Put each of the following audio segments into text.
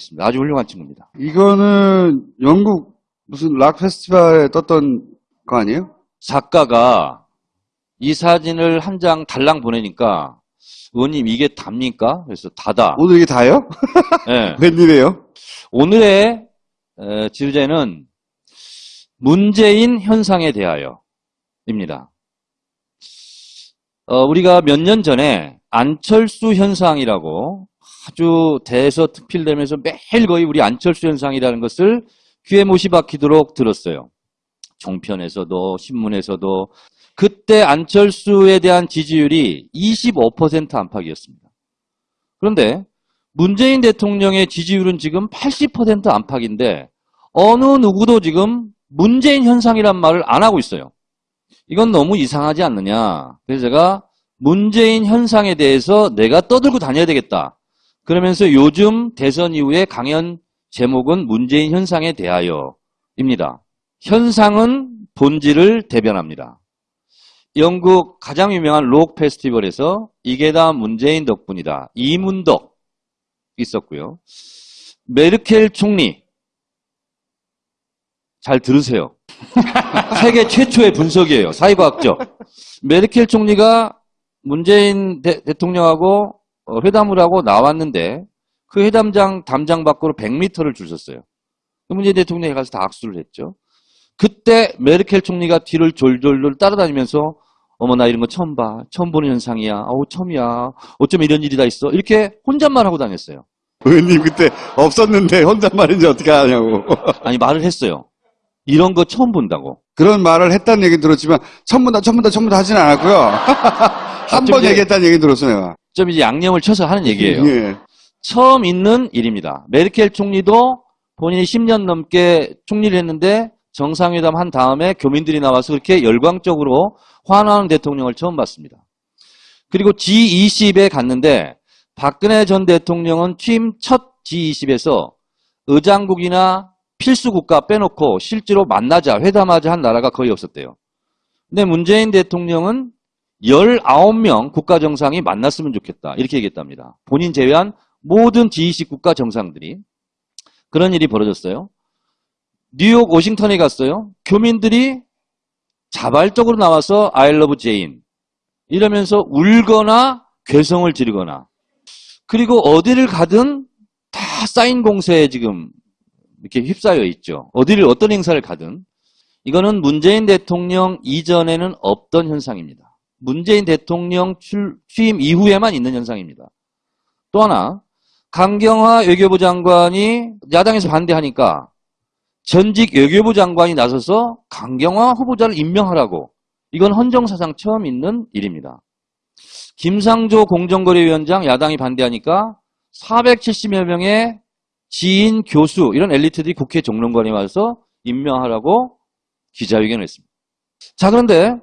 있습니다. 아주 훌륭한 친구입니다. 이거는 영국 무슨 락 페스티벌에 떴던 거 아니에요? 작가가 이 사진을 한 장 달랑 보내니까 의원님 이게 답니까? 그래서 다다. 오늘 이게 다예요? 예. 웬일이에요? 오늘의 에, 주제는 문재인 현상에 대하여입니다. 어, 우리가 몇 년 전에 안철수 현상이라고 아주 대서 특필되면서 매일 거의 우리 안철수 현상이라는 것을 귀에 못이 박히도록 들었어요. 종편에서도 신문에서도 그때 안철수에 대한 지지율이 25% 안팎이었습니다. 그런데 문재인 대통령의 지지율은 지금 80% 안팎인데 어느 누구도 지금 문재인 현상이란 말을 안 하고 있어요. 이건 너무 이상하지 않느냐. 그래서 제가 문재인 현상에 대해서 내가 떠들고 다녀야 되겠다. 그러면서 요즘 대선 이후에 강연 제목은 문재인 현상에 대하여입니다. 현상은 본질을 대변합니다. 영국 가장 유명한 록 페스티벌에서 이게 다 문재인 덕분이다. 이문덕 있었고요. 메르켈 총리 잘 들으세요. 세계 최초의 분석이에요. 사회과학적. 메르켈 총리가 문재인 대, 통령하고 어, 회담을 하고 나왔는데 그 회담장 담장 밖으로 100m를 줄 섰어요. 그 문재인 대통령이 가서 다 악수를 했죠. 그때 메르켈 총리가 뒤를 졸졸졸 따라다니면서 어머 나 이런 거 처음 봐. 처음 보는 현상이야. 어우 처음이야. 어쩜 이런 일이 다 있어. 이렇게 혼잣말 하고 다녔어요. 의원님 그때 없었는데 혼잣말인지 어떻게 하냐고. 아니 말을 했어요. 이런 거 처음 본다고. 그런 말을 했다는 얘기 들었지만 처음 본다 처음 본다 처음 본다 하지는 않았고요. 한번 이제- 얘기했다는 얘기 들었어요. 내가. 좀 이제 양념을 쳐서 하는 얘기예요. 예. 처음 있는 일입니다. 메르켈 총리도 본인이 10년 넘게 총리를 했는데 정상회담 한 다음에 교민들이 나와서 그렇게 열광적으로 환호하는 대통령을 처음 봤습니다. 그리고 G20에 갔는데 박근혜 전 대통령은 취임 첫 G20에서 의장국이나 필수 국가 빼놓고 실제로 만나자 회담하자 한 나라가 거의 없었대요. 근데 문재인 대통령은 19명 국가 정상이 만났으면 좋겠다. 이렇게 얘기했답니다. 본인 제외한 모든 G20 국가 정상들이 그런 일이 벌어졌어요. 뉴욕, 워싱턴에 갔어요. 교민들이 자발적으로 나와서 I love Jane 이러면서 울거나 괴성을 지르거나 그리고 어디를 가든 다 사인 공세에 지금 이렇게 휩싸여 있죠. 어디를 어떤 행사를 가든 이거는 문재인 대통령 이전에는 없던 현상입니다. 문재인 대통령 출- 취임 이후에만 있는 현상입니다. 또 하나 강경화 외교부 장관이 야당에서 반대하니까 전직 외교부 장관이 나서서 강경화 후보자를 임명하라고 이건 헌정사상 처음 있는 일입니다. 김상조 공정거래위원장 야당이 반대하니까 470여 명의 지인, 교수 이런 엘리트들이 국회 정론관에 와서 임명하라고 기자회견을 했습니다. 자 그런데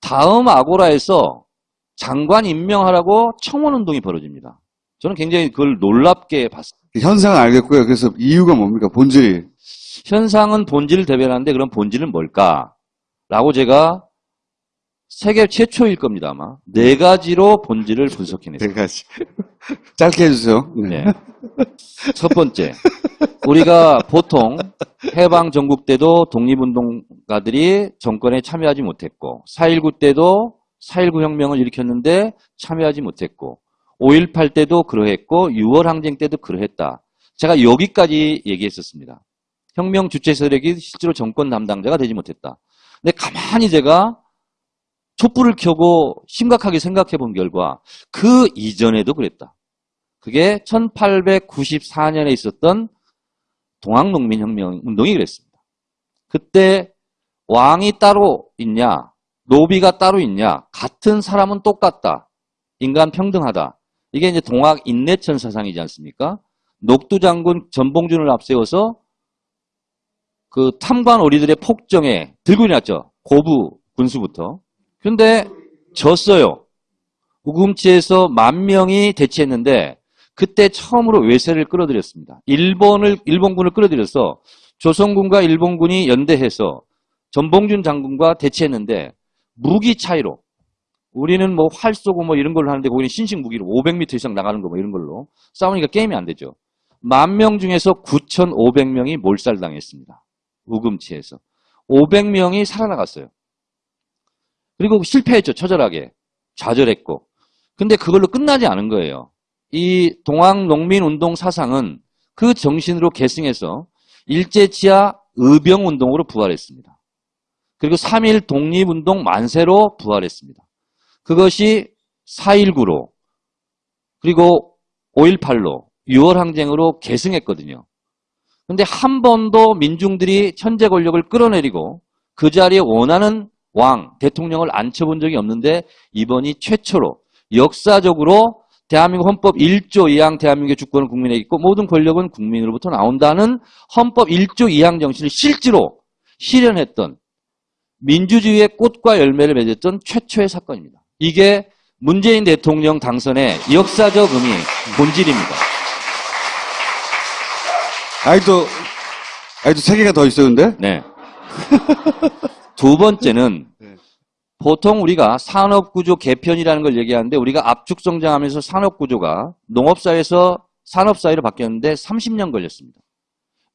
다음 아고라에서 장관 임명하라고 청원운동이 벌어집니다. 저는 굉장히 그걸 놀랍게 봤습니다. 현상은 알겠고요. 그래서 이유가 뭡니까? 본질이. 현상은 본질을 대변하는데 그럼 본질은 뭘까? 라고 제가 세계 최초일 겁니다 아마 네 가지로 본질을 분석해냈습니다. 네 가지. 짧게 해주세요. 네. 첫 번째, 우리가 보통 해방 전국 때도 독립운동가들이 정권에 참여하지 못했고 4.19 때도 4.19 혁명을 일으켰는데 참여하지 못했고 5.18 때도 그러했고 6월 항쟁 때도 그러했다. 제가 여기까지 얘기했었습니다. 혁명 주체 세력이 실제로 정권 담당자가 되지 못했다. 근데 가만히 제가 촛불을 켜고 심각하게 생각해 본 결과 그 이전에도 그랬다. 그게 1894년에 있었던 동학농민혁명 운동이 그랬습니다. 그때 왕이 따로 있냐, 노비가 따로 있냐, 같은 사람은 똑같다. 인간 평등하다. 이게 이제 동학 인내천 사상이지 않습니까? 녹두 장군 전봉준을 앞세워서 그 탐관 오리들의 폭정에 들고 일어났죠. 고부 군수부터. 근데 졌어요. 우금치에서 만 명이 대치했는데 그때 처음으로 외세를 끌어들였습니다. 일본을 일본군을 끌어들여서 조선군과 일본군이 연대해서 전봉준 장군과 대치했는데 무기 차이로 우리는 뭐 활 쏘고 뭐 이런 걸로 하는데 거기는 신식 무기로 500m 이상 나가는 거 뭐 이런 걸로 싸우니까 게임이 안 되죠. 만 명 중에서 9,500명이 몰살당했습니다. 우금치에서. 500명이 살아나갔어요. 그리고 실패했죠. 처절하게. 좌절했고. 근데 그걸로 끝나지 않은 거예요. 이 동학농민운동 사상은 그 정신으로 계승해서 일제치하 의병운동으로 부활했습니다. 그리고 3.1 독립운동 만세로 부활했습니다. 그것이 4.19로 그리고 5.18로 6월 항쟁으로 계승했거든요. 근데 한 번도 민중들이 천재 권력을 끌어내리고 그 자리에 원하는 왕, 대통령을 앉혀본 적이 없는데 이번이 최초로 역사적으로 대한민국 헌법 1조 2항 대한민국의 주권은 국민에게 있고 모든 권력은 국민으로부터 나온다는 헌법 1조 2항 정신을 실제로 실현했던 민주주의의 꽃과 열매를 맺었던 최초의 사건입니다. 이게 문재인 대통령 당선의 역사적 의미, 본질입니다. 아직도, 아직도 세 개가 더 있어요, 근데? 네. 두 번째는 네. 보통 우리가 산업구조 개편이라는 걸 얘기하는데 우리가 압축 성장하면서 산업구조가 농업사회에서 산업사회로 바뀌었는데 30년 걸렸습니다.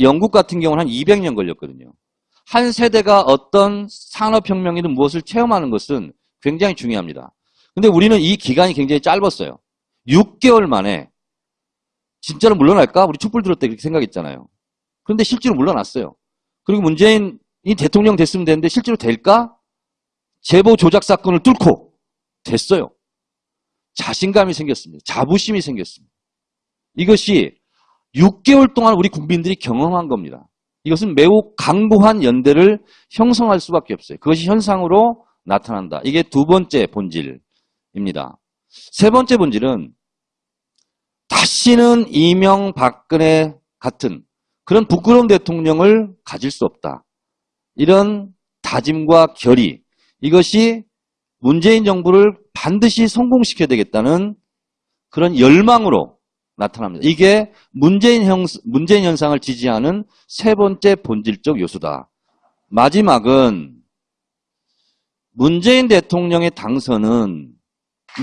영국 같은 경우는 한 200년 걸렸거든요. 한 세대가 어떤 산업혁명이든 무엇을 체험하는 것은 굉장히 중요합니다. 근데 우리는 이 기간이 굉장히 짧았어요. 6개월 만에 진짜로 물러날까? 우리 촛불 들었을 때 그렇게 생각했잖아요. 그런데 실제로 물러났어요. 그리고 문재인이 대통령 됐으면 되는데 실제로 될까? 제보 조작 사건을 뚫고 됐어요. 자신감이 생겼습니다. 자부심이 생겼습니다. 이것이 6개월 동안 우리 국민들이 경험한 겁니다. 이것은 매우 강고한 연대를 형성할 수밖에 없어요. 그것이 현상으로 나타난다. 이게 두 번째 본질입니다. 세 번째 본질은 다시는 이명박근혜 같은 그런 부끄러운 대통령을 가질 수 없다. 이런 다짐과 결의 이것이 문재인 정부를 반드시 성공시켜야 되겠다는 그런 열망으로 나타납니다. 이게 문재인, 형, 문재인 현상을 지지하는 세 번째 본질적 요소다. 마지막은 문재인 대통령의 당선은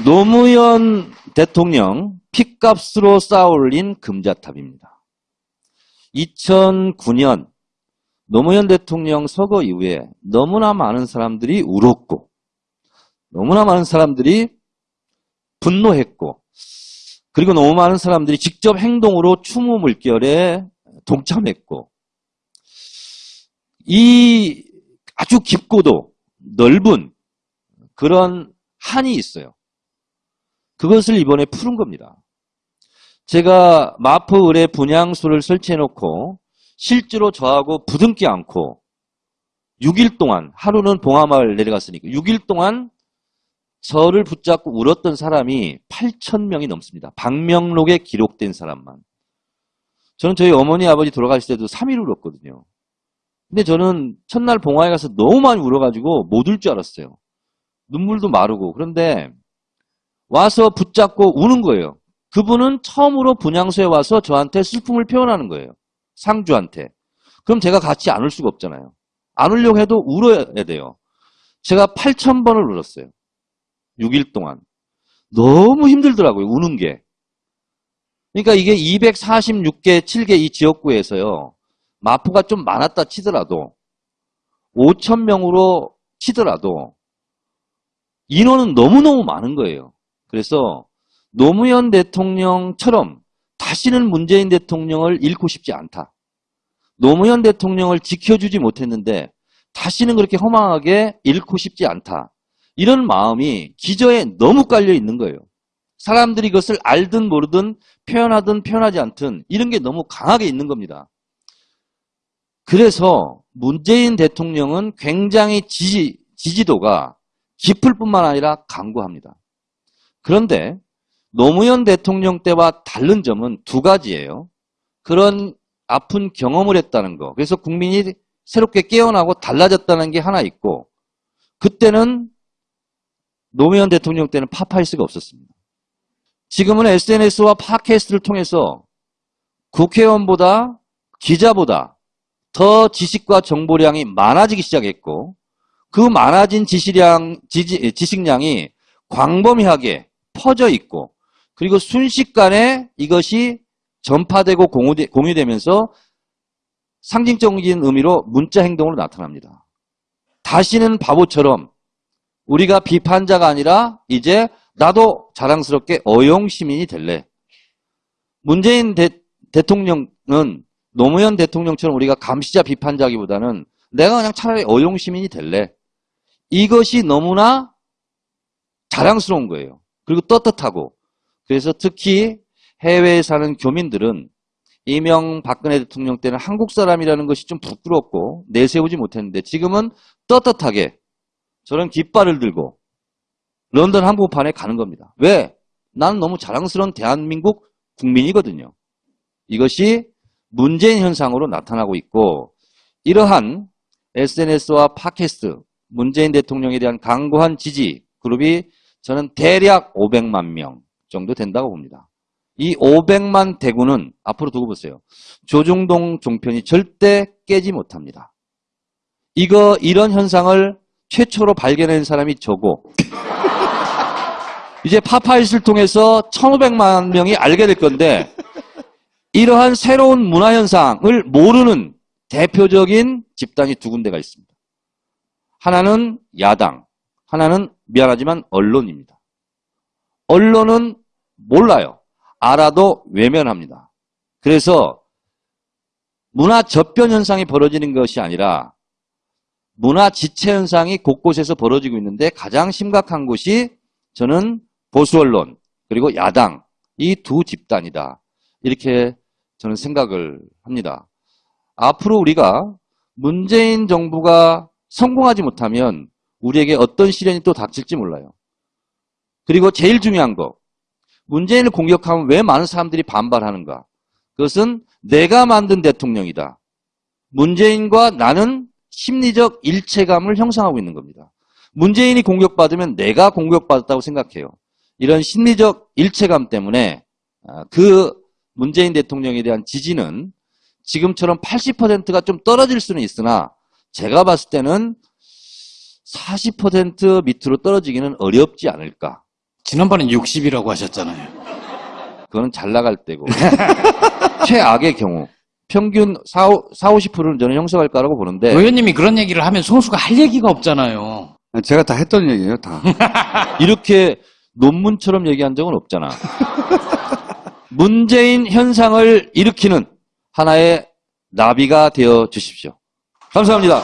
노무현 대통령 핏값으로 쌓아올린 금자탑입니다. 2009년 노무현 대통령 서거 이후에 너무나 많은 사람들이 울었고 너무나 많은 사람들이 분노했고 그리고 너무 많은 사람들이 직접 행동으로 추모 물결에 동참했고 이 아주 깊고도 넓은 그런 한이 있어요. 그것을 이번에 푸른 겁니다. 제가 마포 을에 분향소를 설치해놓고 실제로 저하고 부둥키 않고 6일 동안 하루는 봉하마을 내려갔으니까 6일 동안 저를 붙잡고 울었던 사람이 8천 명이 넘습니다. 박명록에 기록된 사람만. 저는 저희 어머니 아버지 돌아가실 때도 3일 울었거든요. 근데 저는 첫날 봉화에 가서 너무 많이 울어가지고 못 울 줄 알았어요. 눈물도 마르고. 그런데 와서 붙잡고 우는 거예요. 그분은 처음으로 분향소에 와서 저한테 슬픔을 표현하는 거예요. 상주한테. 그럼 제가 같이 안 울 수가 없잖아요. 안 울려고 해도 울어야 돼요. 제가 8천 번을 울었어요. 6일 동안. 너무 힘들더라고요. 우는 게. 그러니까 이게 246개, 7개 이 지역구에서요. 마포가 좀 많았다 치더라도 5천 명으로 치더라도 인원은 너무너무 많은 거예요. 그래서 노무현 대통령처럼 다시는 문재인 대통령을 잃고 싶지 않다. 노무현 대통령을 지켜주지 못했는데 다시는 그렇게 허망하게 잃고 싶지 않다. 이런 마음이 기저에 너무 깔려 있는 거예요. 사람들이 이것을 알든 모르든 표현하든 표현하지 않든 이런 게 너무 강하게 있는 겁니다. 그래서 문재인 대통령은 굉장히 지지, 지지도가 깊을 뿐만 아니라 강고합니다. 그런데 노무현 대통령 때와 다른 점은 두 가지예요. 그런 아픈 경험을 했다는 거. 그래서 국민이 새롭게 깨어나고 달라졌다는 게 하나 있고 그때는 노무현 대통령 때는 파파이스가 없었습니다. 지금은 SNS와 팟캐스트를 통해서 국회의원보다 기자보다 더 지식과 정보량이 많아지기 시작했고 그 많아진 지식량, 지지, 지식량이 광범위하게 퍼져 있고 그리고 순식간에 이것이 전파되고 공유되, 공유되면서 상징적인 의미로 문자 행동으로 나타납니다. 다시는 바보처럼 우리가 비판자가 아니라 이제 나도 자랑스럽게 어용 시민이 될래. 문재인 대, 대통령은 노무현 대통령처럼 우리가 감시자 비판자기보다는 내가 그냥 차라리 어용 시민이 될래. 이것이 너무나 자랑스러운 거예요. 그리고 떳떳하고. 그래서 특히 해외에 사는 교민들은 이명 박근혜 대통령 때는 한국 사람이라는 것이 좀 부끄럽고 내세우지 못했는데 지금은 떳떳하게 저런 깃발을 들고 런던 한복판에 가는 겁니다. 왜? 나는 너무 자랑스러운 대한민국 국민이거든요. 이것이 문재인 현상으로 나타나고 있고 이러한 SNS와 팟캐스트 문재인 대통령에 대한 강고한 지지 그룹이 저는 대략 500만 명 정도 된다고 봅니다. 이 500만 대구는 앞으로 두고 보세요. 조중동 종편이 절대 깨지 못합니다. 이거 이런 현상을 최초로 발견한 사람이 저고 이제 파파이스를 통해서 1500만 명이 알게 될 건데 이러한 새로운 문화 현상을 모르는 대표적인 집단이 두 군데가 있습니다. 하나는 야당, 하나는 미안하지만 언론입니다. 언론은 몰라요. 알아도 외면합니다. 그래서 문화 접변 현상이 벌어지는 것이 아니라 문화 지체 현상이 곳곳에서 벌어지고 있는데 가장 심각한 곳이 저는 보수 언론 그리고 야당 이 두 집단이다. 이렇게 저는 생각을 합니다. 앞으로 우리가 문재인 정부가 성공하지 못하면 우리에게 어떤 시련이 또 닥칠지 몰라요. 그리고 제일 중요한 거 문재인을 공격하면 왜 많은 사람들이 반발하는가? 그것은 내가 만든 대통령이다. 문재인과 나는 심리적 일체감을 형성하고 있는 겁니다. 문재인이 공격받으면 내가 공격받았다고 생각해요. 이런 심리적 일체감 때문에 아, 그 문재인 대통령에 대한 지지는 지금처럼 80%가 좀 떨어질 수는 있으나 제가 봤을 때는 40% 밑으로 떨어지기는 어렵지 않을까. 지난번엔 60이라고 하셨잖아요. 그거는 잘 나갈 때고 최악의 경우 평균 4, 50%는 저는 형성할 거라고 보는데 의원님이 그런 얘기를 하면 송수가 할 얘기가 없잖아요. 제가 다 했던 얘기예요, 다. 이렇게 논문처럼 얘기한 적은 없잖아. 문재인 현상을 일으키는 하나의 나비가 되어 주십시오. 감사합니다.